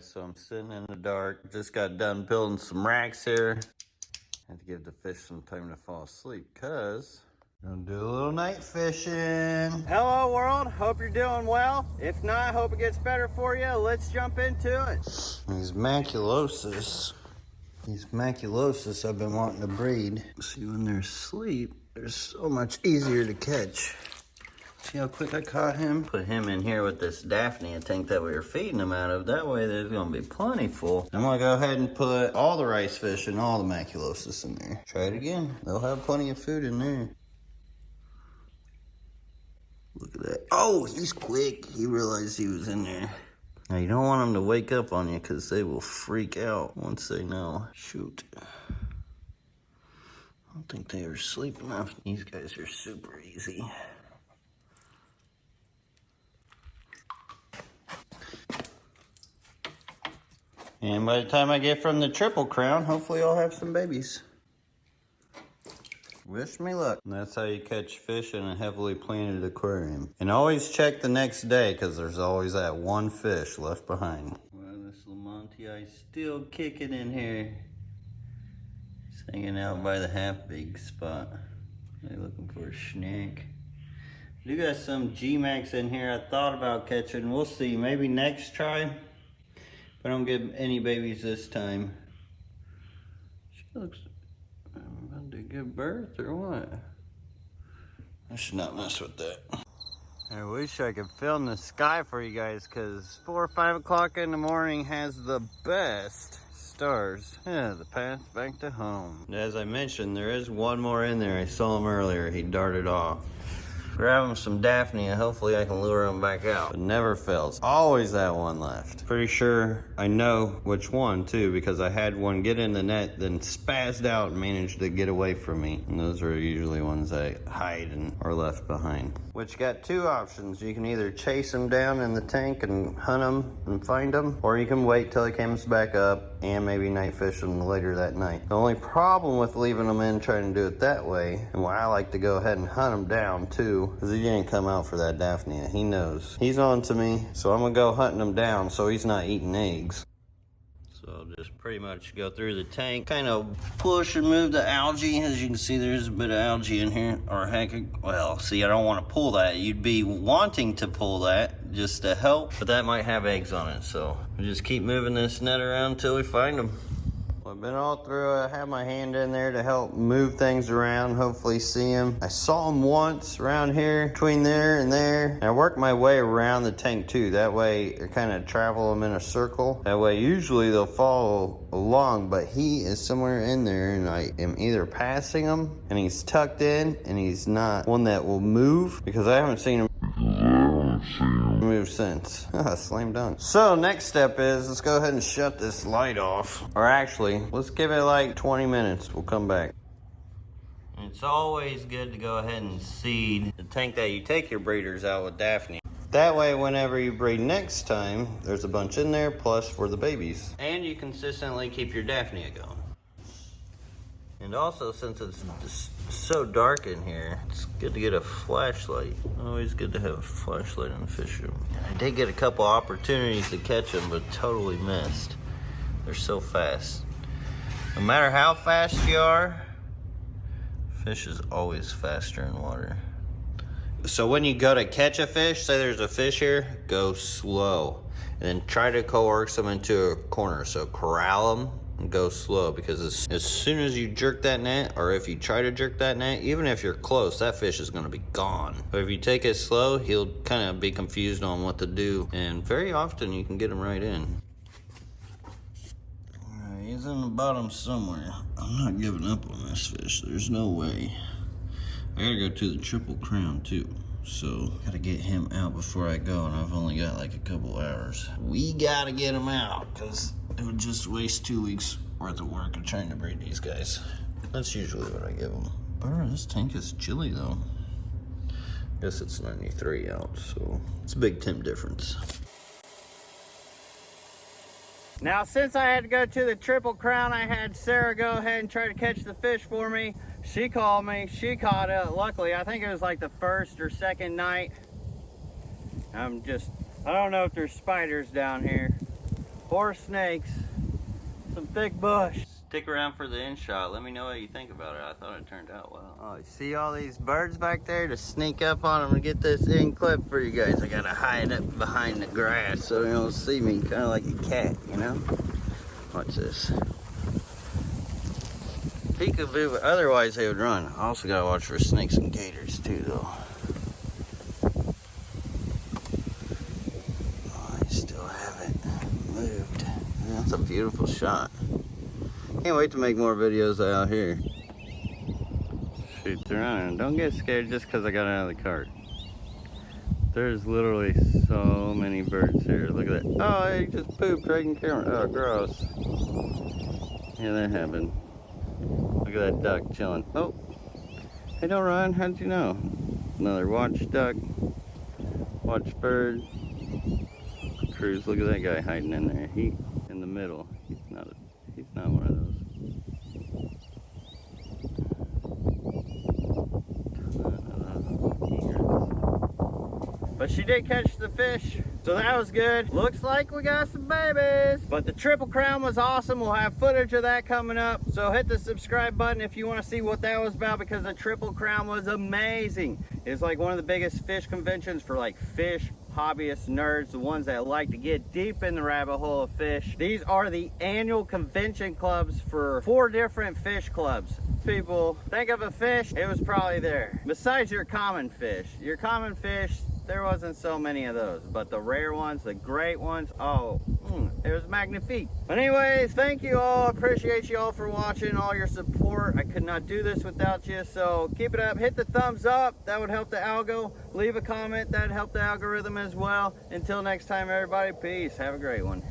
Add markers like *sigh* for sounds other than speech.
so I'm sitting in the dark. Just got done building some racks here. Had to give the fish some time to fall asleep, cause gonna do a little night fishing. Hello world, hope you're doing well. If not, hope it gets better for you. Let's jump into it. These maculosis, these maculosis I've been wanting to breed. See, when they're asleep, they're so much easier to catch. See how quick I caught him? Put him in here with this Daphnia tank that we were feeding him out of. That way there's gonna be plenty full. I'm gonna go ahead and put all the rice fish and all the maculosis in there. Try it again. They'll have plenty of food in there. Look at that. Oh, he's quick. He realized he was in there. Now you don't want them to wake up on you because they will freak out once they know. Shoot. I don't think they are asleep enough. These guys are super easy. And by the time I get from the Triple Crown, hopefully I'll have some babies. Wish me luck. And that's how you catch fish in a heavily planted aquarium. And always check the next day because there's always that one fish left behind. Well, this Lamonti is still kicking in here. He's hanging out by the half big spot. They're looking for a snack. Do got some G-Max in here I thought about catching. We'll see. Maybe next try. If I don't get any babies this time. She looks about to give birth or what? I should not mess with that. I wish I could film the sky for you guys because 4 or 5 o'clock in the morning has the best stars. Yeah, the path back to home. As I mentioned, there is one more in there. I saw him earlier. He darted off. Grab him some Daphnia. And hopefully I can lure him back out. It never fails. Always that one left. Pretty sure I know which one too because I had one get in the net then spazzed out and managed to get away from me. And those are usually ones that hide and are left behind. Which got two options. You can either chase them down in the tank and hunt them and find them or you can wait till he comes back up and maybe night fish them later that night. The only problem with leaving them in trying to do it that way and why I like to go ahead and hunt them down too because he ain't come out for that Daphnia. He knows. He's on to me, so I'm going to go hunting him down so he's not eating eggs. So I'll just pretty much go through the tank, kind of push and move the algae. As you can see, there's a bit of algae in here. Or heck, well, see, I don't want to pull that. You'd be wanting to pull that just to help, but that might have eggs on it. So we'll just keep moving this net around until we find them. I've been all through. it. I have my hand in there to help move things around, hopefully see them. I saw them once around here, between there and there. And I work my way around the tank too. That way I kind of travel them in a circle. That way usually they'll follow along, but he is somewhere in there and I am either passing him and he's tucked in and he's not one that will move because I haven't seen him move since. *laughs* Ah, slam dunk. So next step is let's go ahead and shut this light off. Or actually, let's give it like 20 minutes. We'll come back. It's always good to go ahead and seed the tank that you take your breeders out with Daphnia. That way, whenever you breed next time, there's a bunch in there, plus for the babies. And you consistently keep your Daphnia going. And also, since it's so dark in here, it's good to get a flashlight. Always good to have a flashlight in the fish room. I did get a couple opportunities to catch them, but totally missed. They're so fast. No matter how fast you are, fish is always faster in water. So when you go to catch a fish, say there's a fish here, go slow. And then try to coerce them into a corner. So corral them go slow because as, as soon as you jerk that net or if you try to jerk that net even if you're close that fish is going to be gone. But if you take it slow he'll kind of be confused on what to do and very often you can get him right in. He's in the bottom somewhere. I'm not giving up on this fish. There's no way. I gotta go to the triple crown too so gotta get him out before I go and I've only got like a couple hours. We gotta get him out because it would just waste two weeks worth of work of trying to breed these guys. That's usually what I give them. Brr, this tank is chilly though. Guess it's 93 out, so it's a big temp difference. Now, since I had to go to the Triple Crown, I had Sarah go ahead and try to catch the fish for me. She called me, she caught it. Luckily, I think it was like the first or second night. I'm just, I don't know if there's spiders down here. or snakes, some thick bush. Stick around for the end shot. Let me know what you think about it. I thought it turned out well. Oh, you see all these birds back there? To sneak up on them and get this in clip for you guys, I gotta hide up behind the grass so they don't see me, kind of like a cat, you know? Watch this. Peekaboo, but otherwise they would run. I also gotta watch for snakes and gators too, though. Oh, I still haven't moved. That's a beautiful shot. Can't wait to make more videos out here. Shoot, they're running. Don't get scared just because I got out of the cart. There's literally so many birds here. Look at that. Oh, he just pooped right in camera. Oh, gross. Yeah, that happened. Look at that duck chilling. Oh, hey, don't run. How'd you know? Another watch duck. Watch bird. Cruise. Look at that guy hiding in there. He in the middle. He's not. A, he's not one of those. But she did catch the fish, so that was good. Looks like we got some babies. But the Triple Crown was awesome. We'll have footage of that coming up. So hit the subscribe button if you want to see what that was about because the Triple Crown was amazing. It's like one of the biggest fish conventions for like fish hobbyist nerds, the ones that like to get deep in the rabbit hole of fish. These are the annual convention clubs for four different fish clubs. People think of a fish, it was probably there. Besides your common fish, your common fish, there wasn't so many of those, but the rare ones, the great ones, oh, mm, it was magnifique. But anyways, thank you all. Appreciate you all for watching, all your support. I could not do this without you, so keep it up. Hit the thumbs up. That would help the algo. Leave a comment. That'd help the algorithm as well. Until next time, everybody, peace. Have a great one.